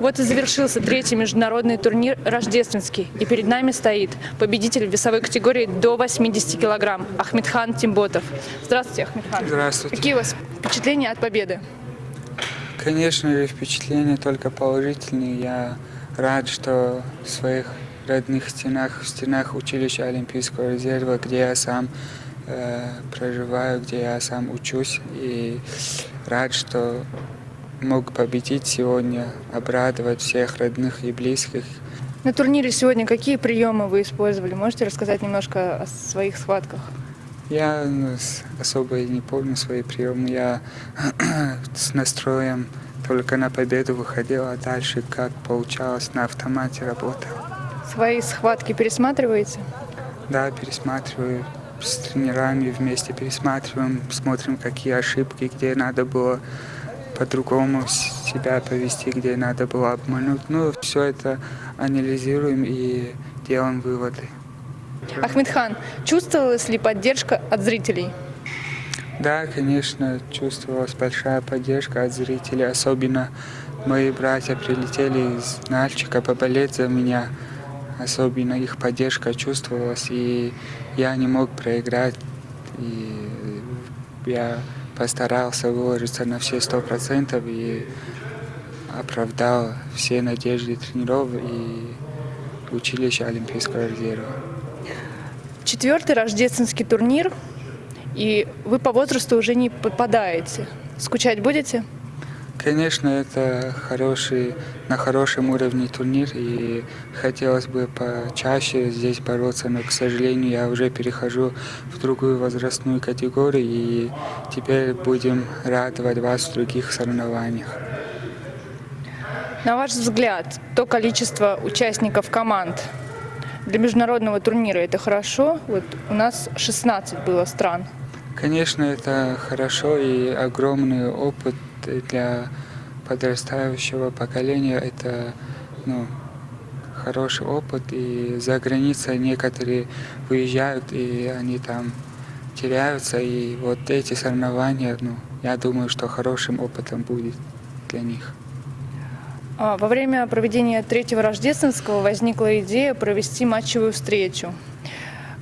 Вот и завершился третий международный турнир «Рождественский». И перед нами стоит победитель весовой категории до 80 килограмм Ахмедхан Тимботов. Здравствуйте, Ахмедхан. Здравствуйте. Какие у вас впечатления от победы? Конечно же, впечатления только положительные. Я рад, что в своих родных стенах, в стенах училища Олимпийского резерва, где я сам э, проживаю, где я сам учусь. И рад, что мог победить сегодня, обрадовать всех родных и близких. На турнире сегодня какие приемы вы использовали? Можете рассказать немножко о своих схватках? Я ну, особо не помню свои приемы. Я с настроем только на победу выходил, а дальше как получалось на автомате работал. Свои схватки пересматриваете? Да, пересматриваю с тренерами вместе пересматриваем, смотрим, какие ошибки, где надо было по-другому себя повести, где надо было обмануть. Ну, все это анализируем и делаем выводы. Ахмедхан, чувствовалась ли поддержка от зрителей? Да, конечно, чувствовалась большая поддержка от зрителей. Особенно мои братья прилетели из Нальчика поболеть за меня. Особенно их поддержка чувствовалась, и я не мог проиграть. И я постарался выложиться на все сто процентов и оправдал все надежды тренеров и училища Олимпийского резерва. Четвертый рождественский турнир, и вы по возрасту уже не попадаете. Скучать будете? Конечно, это хороший, на хорошем уровне турнир, и хотелось бы почаще здесь бороться, но, к сожалению, я уже перехожу в другую возрастную категорию, и теперь будем радовать вас в других соревнованиях. На ваш взгляд, то количество участников команд для международного турнира это хорошо? Вот у нас 16 было стран. Конечно, это хорошо и огромный опыт для подрастающего поколения это ну, хороший опыт. И за границей некоторые выезжают, и они там теряются. И вот эти соревнования, ну, я думаю, что хорошим опытом будет для них. А, во время проведения третьего рождественского возникла идея провести матчевую встречу.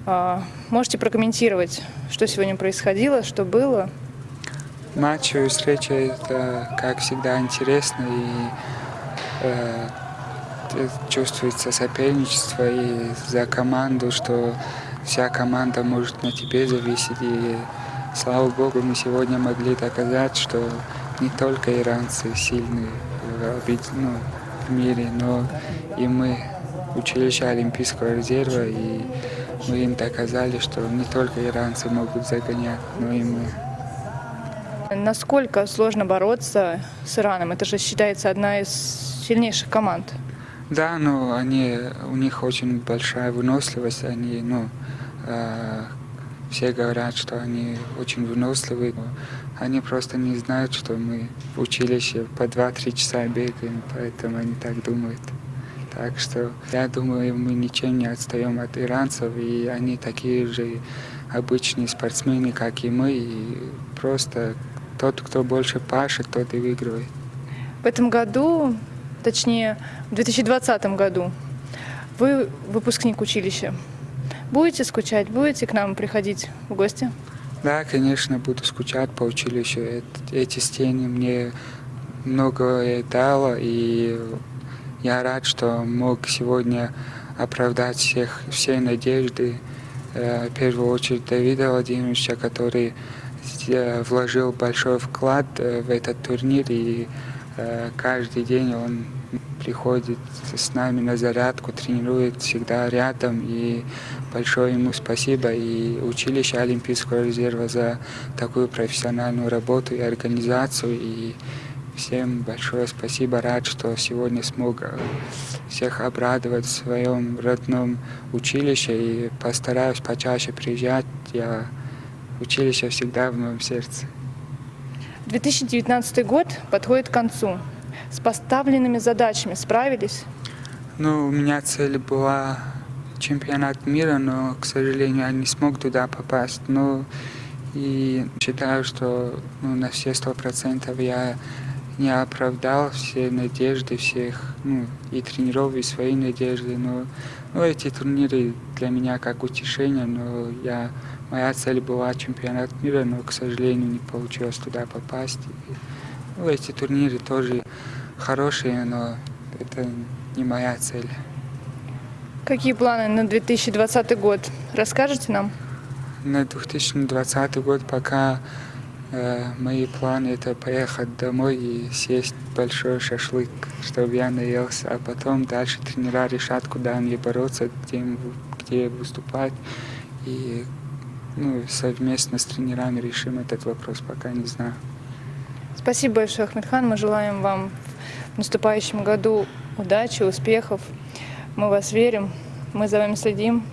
А, можете прокомментировать, что сегодня происходило, что было? Матчевая встреча – это, как всегда, интересно и э, чувствуется соперничество и за команду, что вся команда может на тебе зависеть. И слава богу, мы сегодня могли доказать, что не только иранцы сильные в, ну, в мире, но и мы, училище Олимпийского резерва, и мы им доказали, что не только иранцы могут загонять, но и мы. Насколько сложно бороться с Ираном? Это же считается одна из сильнейших команд. Да, но они, у них очень большая выносливость. Они, ну, э, все говорят, что они очень выносливые. Они просто не знают, что мы в училище по 2-3 часа бегаем, поэтому они так думают. Так что я думаю, мы ничем не отстаем от иранцев, и они такие же обычные спортсмены, как и мы, и просто тот, кто больше пашет, тот и выигрывает. В этом году, точнее, в 2020 году, вы выпускник училища. Будете скучать, будете к нам приходить в гости? Да, конечно, буду скучать по училищу. Эти стены мне многое дало, и я рад, что мог сегодня оправдать всех, все надежды. Э, в первую очередь Давида Владимировича, который вложил большой вклад э, в этот турнир, и э, каждый день он приходит с нами на зарядку, тренирует всегда рядом, и большое ему спасибо. И училище Олимпийского резерва за такую профессиональную работу и организацию, и всем большое спасибо, рад, что сегодня смог э, всех обрадовать в своем родном училище, и постараюсь почаще приезжать, я училище всегда в моем сердце. 2019 год подходит к концу. С поставленными задачами справились? Ну, у меня цель была чемпионат мира, но, к сожалению, я не смог туда попасть. Но и считаю, что ну, на все сто процентов я не оправдал все надежды всех, ну, и тренеров, и свои надежды, но ну, эти турниры для меня как утешение, но я, моя цель была чемпионат мира, но, к сожалению, не получилось туда попасть. И, ну, эти турниры тоже хорошие, но это не моя цель. Какие планы на 2020 год? Расскажете нам? На 2020 год пока мои планы это поехать домой и съесть большой шашлык, чтобы я наелся, а потом дальше тренера решат, куда мне бороться, где, где выступать. И ну, совместно с тренерами решим этот вопрос, пока не знаю. Спасибо большое, Ахмедхан. Мы желаем вам в наступающем году удачи, успехов. Мы вас верим, мы за вами следим.